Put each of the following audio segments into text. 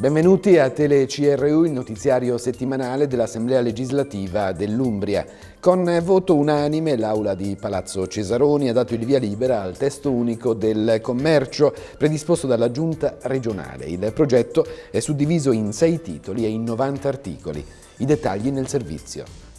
Benvenuti a Tele CRU, il notiziario settimanale dell'Assemblea legislativa dell'Umbria. Con voto unanime l'Aula di Palazzo Cesaroni ha dato il via libera al testo unico del commercio predisposto dalla Giunta regionale. Il progetto è suddiviso in sei titoli e in 90 articoli. I dettagli nel servizio.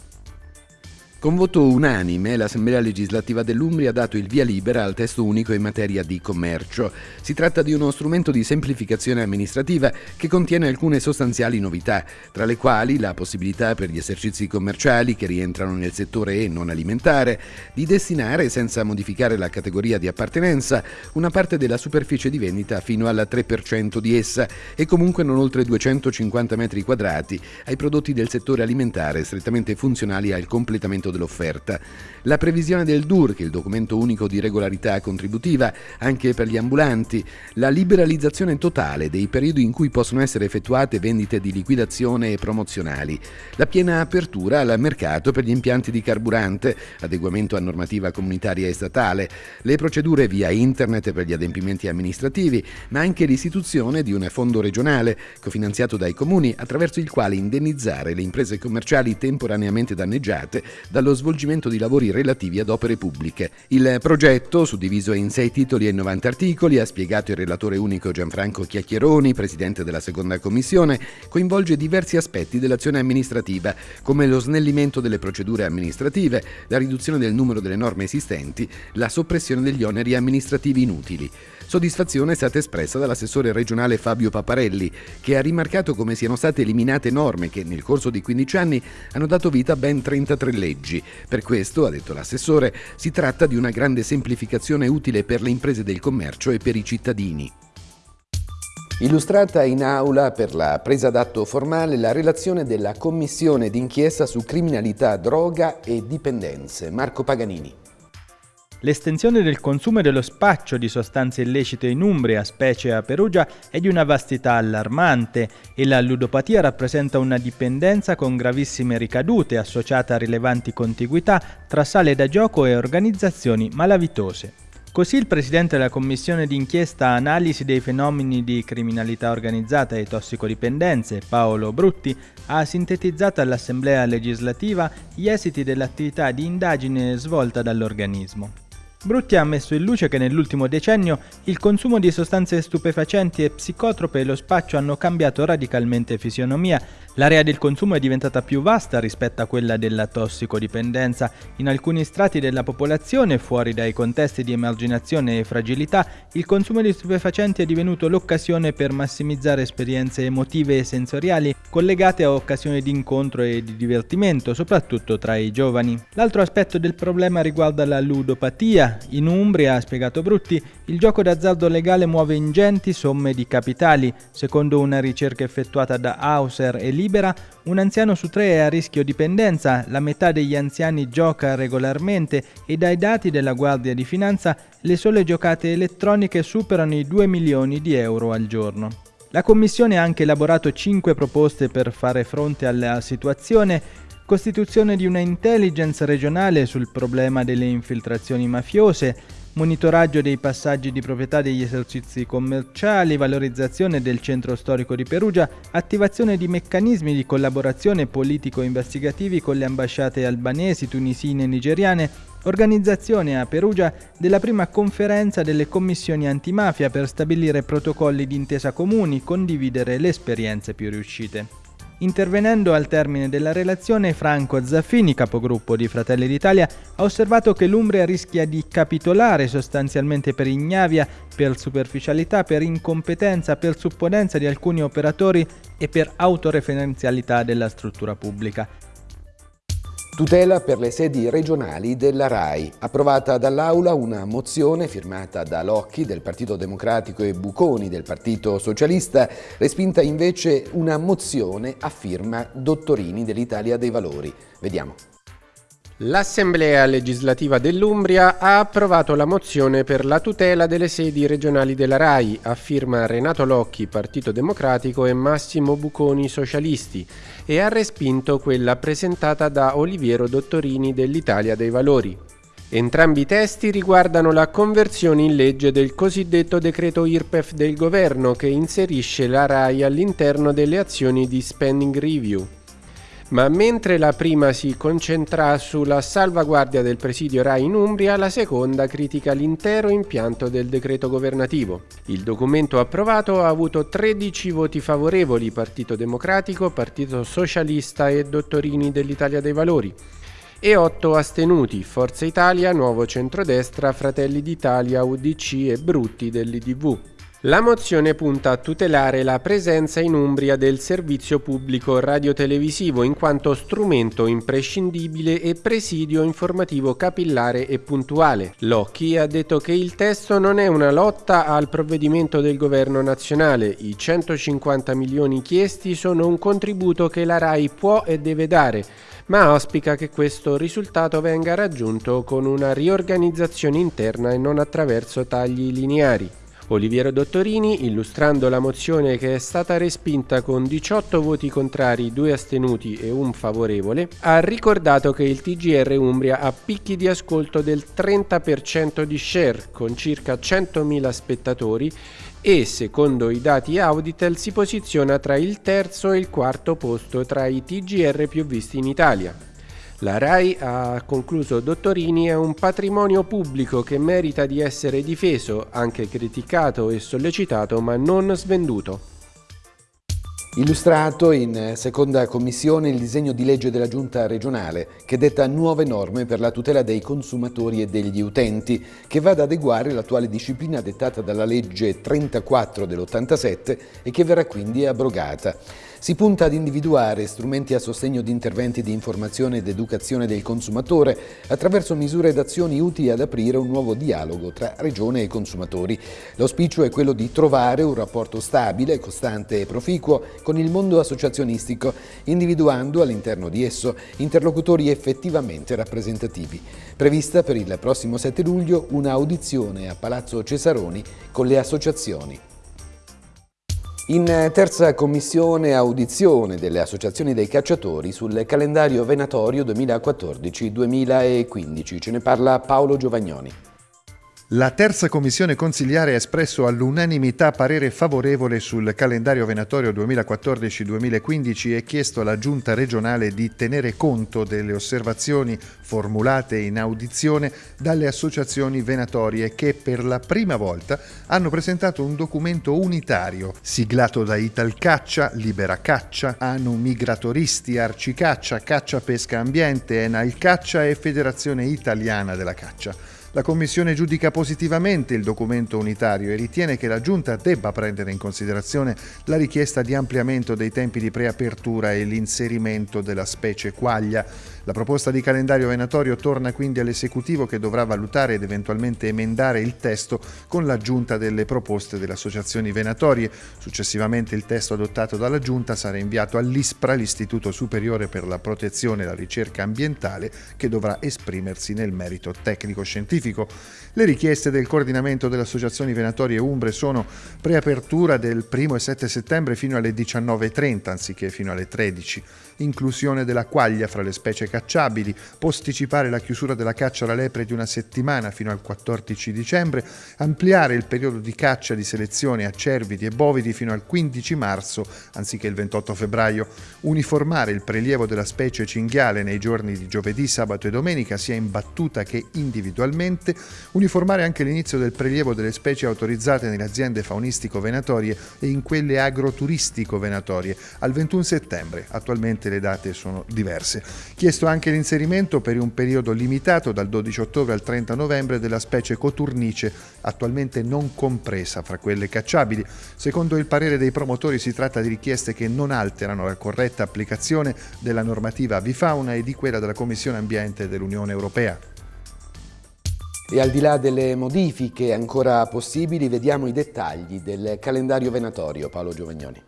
Con voto unanime l'Assemblea legislativa dell'Umbria ha dato il via libera al testo unico in materia di commercio. Si tratta di uno strumento di semplificazione amministrativa che contiene alcune sostanziali novità, tra le quali la possibilità per gli esercizi commerciali che rientrano nel settore e non alimentare di destinare, senza modificare la categoria di appartenenza, una parte della superficie di vendita fino al 3% di essa e comunque non oltre 250 metri quadrati ai prodotti del settore alimentare strettamente funzionali al completamento dell'offerta. La previsione del DUR, che è il documento unico di regolarità contributiva, anche per gli ambulanti, la liberalizzazione totale dei periodi in cui possono essere effettuate vendite di liquidazione e promozionali, la piena apertura al mercato per gli impianti di carburante, adeguamento a normativa comunitaria e statale, le procedure via internet per gli adempimenti amministrativi, ma anche l'istituzione di un fondo regionale cofinanziato dai comuni attraverso il quale indennizzare le imprese commerciali temporaneamente danneggiate da dallo svolgimento di lavori relativi ad opere pubbliche. Il progetto, suddiviso in sei titoli e 90 articoli, ha spiegato il relatore unico Gianfranco Chiacchieroni, presidente della seconda commissione, coinvolge diversi aspetti dell'azione amministrativa, come lo snellimento delle procedure amministrative, la riduzione del numero delle norme esistenti, la soppressione degli oneri amministrativi inutili. Soddisfazione è stata espressa dall'assessore regionale Fabio Paparelli, che ha rimarcato come siano state eliminate norme che nel corso di 15 anni hanno dato vita a ben 33 leggi. Per questo, ha detto l'assessore, si tratta di una grande semplificazione utile per le imprese del commercio e per i cittadini. Illustrata in aula per la presa d'atto formale la relazione della Commissione d'inchiesta su criminalità, droga e dipendenze. Marco Paganini. L'estensione del consumo e dello spaccio di sostanze illecite in Umbria, specie a Perugia, è di una vastità allarmante e la ludopatia rappresenta una dipendenza con gravissime ricadute associata a rilevanti contiguità tra sale da gioco e organizzazioni malavitose. Così il presidente della commissione d'inchiesta analisi dei fenomeni di criminalità organizzata e tossicodipendenze, Paolo Brutti, ha sintetizzato all'Assemblea legislativa gli esiti dell'attività di indagine svolta dall'organismo. Brutti ha messo in luce che nell'ultimo decennio il consumo di sostanze stupefacenti e psicotrope e lo spaccio hanno cambiato radicalmente fisionomia L'area del consumo è diventata più vasta rispetto a quella della tossicodipendenza. In alcuni strati della popolazione, fuori dai contesti di emarginazione e fragilità, il consumo di stupefacenti è divenuto l'occasione per massimizzare esperienze emotive e sensoriali collegate a occasioni di incontro e di divertimento, soprattutto tra i giovani. L'altro aspetto del problema riguarda la ludopatia. In Umbria, ha spiegato Brutti, il gioco d'azzardo legale muove ingenti somme di capitali. Secondo una ricerca effettuata da Hauser e libera, un anziano su tre è a rischio dipendenza, la metà degli anziani gioca regolarmente e dai dati della Guardia di Finanza le sole giocate elettroniche superano i 2 milioni di euro al giorno. La Commissione ha anche elaborato 5 proposte per fare fronte alla situazione costituzione di una intelligence regionale sul problema delle infiltrazioni mafiose, monitoraggio dei passaggi di proprietà degli esercizi commerciali, valorizzazione del centro storico di Perugia, attivazione di meccanismi di collaborazione politico-investigativi con le ambasciate albanesi, tunisine e nigeriane, organizzazione a Perugia della prima conferenza delle commissioni antimafia per stabilire protocolli di intesa comuni, condividere le esperienze più riuscite. Intervenendo al termine della relazione, Franco Zaffini, capogruppo di Fratelli d'Italia, ha osservato che l'Umbria rischia di capitolare sostanzialmente per ignavia, per superficialità, per incompetenza, per supponenza di alcuni operatori e per autoreferenzialità della struttura pubblica. Tutela per le sedi regionali della RAI. Approvata dall'Aula una mozione firmata da Locchi del Partito Democratico e Buconi del Partito Socialista, respinta invece una mozione a firma Dottorini dell'Italia dei Valori. Vediamo. L'Assemblea legislativa dell'Umbria ha approvato la mozione per la tutela delle sedi regionali della RAI, a firma Renato Locchi, Partito Democratico e Massimo Buconi, Socialisti, e ha respinto quella presentata da Oliviero Dottorini dell'Italia dei Valori. Entrambi i testi riguardano la conversione in legge del cosiddetto decreto IRPEF del governo che inserisce la RAI all'interno delle azioni di spending review. Ma mentre la prima si concentra sulla salvaguardia del presidio RAI in Umbria, la seconda critica l'intero impianto del decreto governativo. Il documento approvato ha avuto 13 voti favorevoli, Partito Democratico, Partito Socialista e Dottorini dell'Italia dei Valori e 8 astenuti, Forza Italia, Nuovo Centrodestra, Fratelli d'Italia, UDC e Brutti dell'IDV. La mozione punta a tutelare la presenza in Umbria del servizio pubblico radiotelevisivo in quanto strumento imprescindibile e presidio informativo capillare e puntuale. Locchi ha detto che il testo non è una lotta al provvedimento del governo nazionale, i 150 milioni chiesti sono un contributo che la RAI può e deve dare ma auspica che questo risultato venga raggiunto con una riorganizzazione interna e non attraverso tagli lineari. Oliviero Dottorini, illustrando la mozione che è stata respinta con 18 voti contrari, 2 astenuti e un favorevole, ha ricordato che il TGR Umbria ha picchi di ascolto del 30% di share, con circa 100.000 spettatori e, secondo i dati Auditel, si posiziona tra il terzo e il quarto posto tra i TGR più visti in Italia. La RAI, ha concluso Dottorini, è un patrimonio pubblico che merita di essere difeso, anche criticato e sollecitato, ma non svenduto. Illustrato in seconda commissione il disegno di legge della Giunta regionale che detta nuove norme per la tutela dei consumatori e degli utenti che va ad adeguare l'attuale disciplina dettata dalla legge 34 dell'87 e che verrà quindi abrogata. Si punta ad individuare strumenti a sostegno di interventi di informazione ed educazione del consumatore attraverso misure ed azioni utili ad aprire un nuovo dialogo tra regione e consumatori. L'auspicio è quello di trovare un rapporto stabile, costante e proficuo con il mondo associazionistico, individuando all'interno di esso interlocutori effettivamente rappresentativi. Prevista per il prossimo 7 luglio un'audizione a Palazzo Cesaroni con le associazioni. In terza commissione audizione delle associazioni dei cacciatori sul calendario venatorio 2014-2015. Ce ne parla Paolo Giovagnoni. La terza commissione consigliare ha espresso all'unanimità parere favorevole sul calendario venatorio 2014-2015 e chiesto alla giunta regionale di tenere conto delle osservazioni formulate in audizione dalle associazioni venatorie che per la prima volta hanno presentato un documento unitario siglato da Italcaccia, Libera Caccia, Anu Migratoristi, Arcicaccia, Caccia Pesca Ambiente, Enal Caccia e Federazione Italiana della Caccia. La Commissione giudica positivamente il documento unitario e ritiene che la Giunta debba prendere in considerazione la richiesta di ampliamento dei tempi di preapertura e l'inserimento della specie quaglia. La proposta di calendario venatorio torna quindi all'esecutivo che dovrà valutare ed eventualmente emendare il testo con l'aggiunta delle proposte delle associazioni venatorie. Successivamente il testo adottato dalla Giunta sarà inviato all'ISPRA, l'Istituto Superiore per la Protezione e la Ricerca Ambientale, che dovrà esprimersi nel merito tecnico-scientifico scientifico. Le richieste del coordinamento delle associazioni venatorie umbre sono preapertura del 1 e 7 settembre fino alle 19.30 anziché fino alle 13 inclusione della quaglia fra le specie cacciabili, posticipare la chiusura della caccia alla lepre di una settimana fino al 14 dicembre, ampliare il periodo di caccia di selezione a cervidi e bovidi fino al 15 marzo anziché il 28 febbraio, uniformare il prelievo della specie cinghiale nei giorni di giovedì, sabato e domenica sia in battuta che individualmente, uniformare anche l'inizio del prelievo delle specie autorizzate nelle aziende faunistico-venatorie e in quelle agroturistico-venatorie al 21 settembre, attualmente le date sono diverse. Chiesto anche l'inserimento per un periodo limitato dal 12 ottobre al 30 novembre della specie coturnice, attualmente non compresa fra quelle cacciabili. Secondo il parere dei promotori si tratta di richieste che non alterano la corretta applicazione della normativa avifauna e di quella della Commissione Ambiente dell'Unione Europea. E al di là delle modifiche ancora possibili, vediamo i dettagli del calendario venatorio. Paolo Giovagnoni.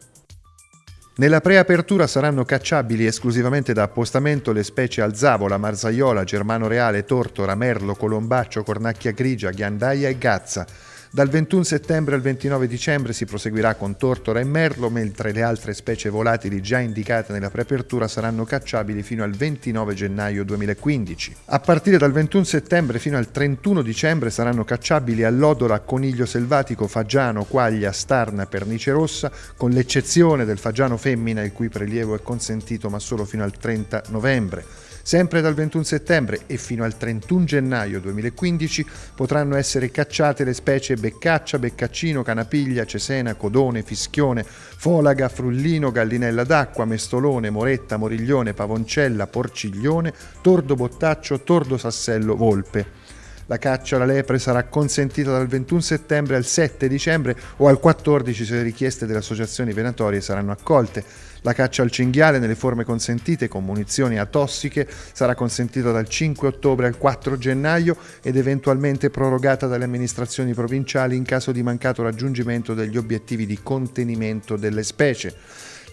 Nella preapertura saranno cacciabili esclusivamente da appostamento le specie alzavola, marzaiola, germano reale, tortora, merlo, colombaccio, cornacchia grigia, ghiandaia e gazza. Dal 21 settembre al 29 dicembre si proseguirà con tortora e merlo, mentre le altre specie volatili già indicate nella preapertura saranno cacciabili fino al 29 gennaio 2015. A partire dal 21 settembre fino al 31 dicembre saranno cacciabili allodola, coniglio selvatico, fagiano, quaglia, starna, pernice rossa, con l'eccezione del fagiano femmina il cui prelievo è consentito ma solo fino al 30 novembre. Sempre dal 21 settembre e fino al 31 gennaio 2015 potranno essere cacciate le specie beccaccia, beccaccino, canapiglia, cesena, codone, fischione, folaga, frullino, gallinella d'acqua, mestolone, moretta, moriglione, pavoncella, porciglione, tordo bottaccio, tordo sassello, volpe. La caccia alla lepre sarà consentita dal 21 settembre al 7 dicembre o al 14 se le richieste delle associazioni venatorie saranno accolte. La caccia al cinghiale nelle forme consentite con munizioni atossiche sarà consentita dal 5 ottobre al 4 gennaio ed eventualmente prorogata dalle amministrazioni provinciali in caso di mancato raggiungimento degli obiettivi di contenimento delle specie.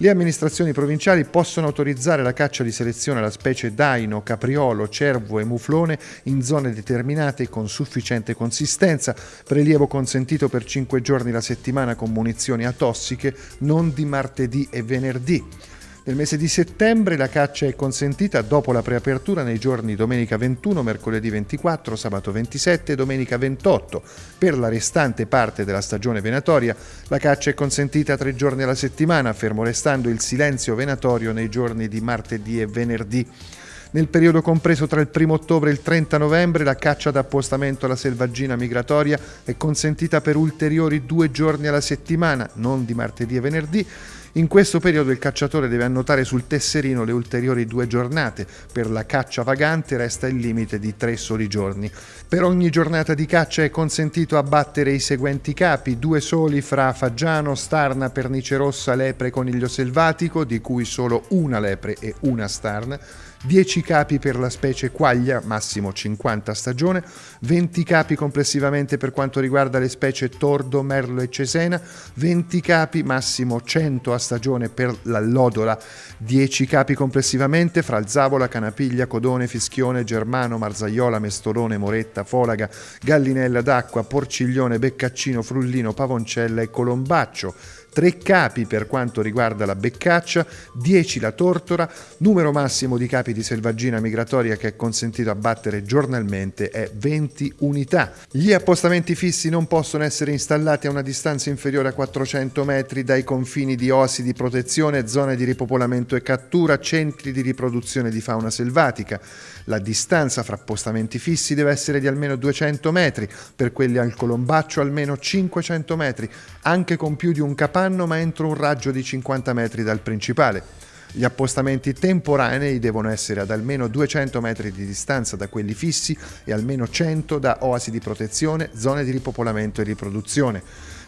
Le amministrazioni provinciali possono autorizzare la caccia di selezione alla specie daino, capriolo, cervo e muflone in zone determinate con sufficiente consistenza, prelievo consentito per 5 giorni la settimana con munizioni atossiche, non di martedì e venerdì. Nel mese di settembre la caccia è consentita dopo la preapertura nei giorni domenica 21, mercoledì 24, sabato 27 e domenica 28. Per la restante parte della stagione venatoria la caccia è consentita tre giorni alla settimana, fermo restando il silenzio venatorio nei giorni di martedì e venerdì. Nel periodo compreso tra il 1 ottobre e il 30 novembre la caccia d'appostamento alla selvaggina migratoria è consentita per ulteriori due giorni alla settimana, non di martedì e venerdì, in questo periodo il cacciatore deve annotare sul tesserino le ulteriori due giornate. Per la caccia vagante resta il limite di tre soli giorni. Per ogni giornata di caccia è consentito abbattere i seguenti capi, due soli fra fagiano, starna, pernice rossa, lepre coniglio selvatico, di cui solo una lepre e una starna, 10 capi per la specie quaglia, massimo 50 a stagione, 20 capi complessivamente per quanto riguarda le specie tordo, merlo e cesena, 20 capi, massimo 100 a stagione per l'allodola, 10 capi complessivamente fra zavola, canapiglia, codone, fischione, germano, marzaiola, mestolone, moretta, folaga, gallinella d'acqua, porciglione, beccaccino, frullino, pavoncella e colombaccio tre capi per quanto riguarda la beccaccia, 10 la tortora, numero massimo di capi di selvaggina migratoria che è consentito abbattere giornalmente è 20 unità. Gli appostamenti fissi non possono essere installati a una distanza inferiore a 400 metri dai confini di osi di protezione, zone di ripopolamento e cattura, centri di riproduzione di fauna selvatica. La distanza fra appostamenti fissi deve essere di almeno 200 metri, per quelli al colombaccio almeno 500 metri, anche con più di un capanno ma entro un raggio di 50 metri dal principale. Gli appostamenti temporanei devono essere ad almeno 200 metri di distanza da quelli fissi e almeno 100 da oasi di protezione, zone di ripopolamento e riproduzione.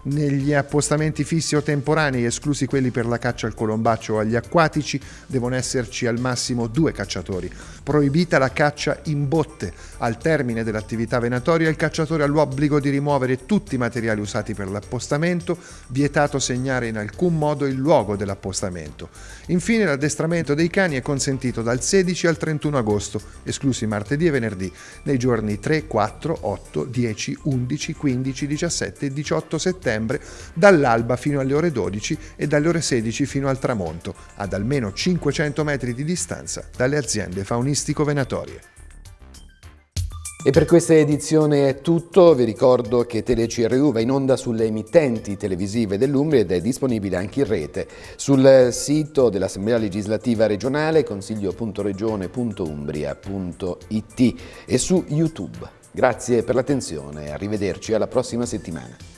Negli appostamenti fissi o temporanei, esclusi quelli per la caccia al colombaccio o agli acquatici, devono esserci al massimo due cacciatori. Proibita la caccia in botte. Al termine dell'attività venatoria il cacciatore ha l'obbligo di rimuovere tutti i materiali usati per l'appostamento, vietato segnare in alcun modo il luogo dell'appostamento. Infine l'addestramento dei cani è consentito dal 16 al 31 agosto, esclusi martedì e venerdì, nei giorni 3, 4, 8, 10, 11, 15, 17 e 18 settembre settembre dall'alba fino alle ore 12 e dalle ore 16 fino al tramonto, ad almeno 500 metri di distanza dalle aziende faunistico-venatorie. E per questa edizione è tutto, vi ricordo che TeleCRU va in onda sulle emittenti televisive dell'Umbria ed è disponibile anche in rete sul sito dell'Assemblea legislativa regionale consiglio.regione.umbria.it e su YouTube. Grazie per l'attenzione, arrivederci alla prossima settimana.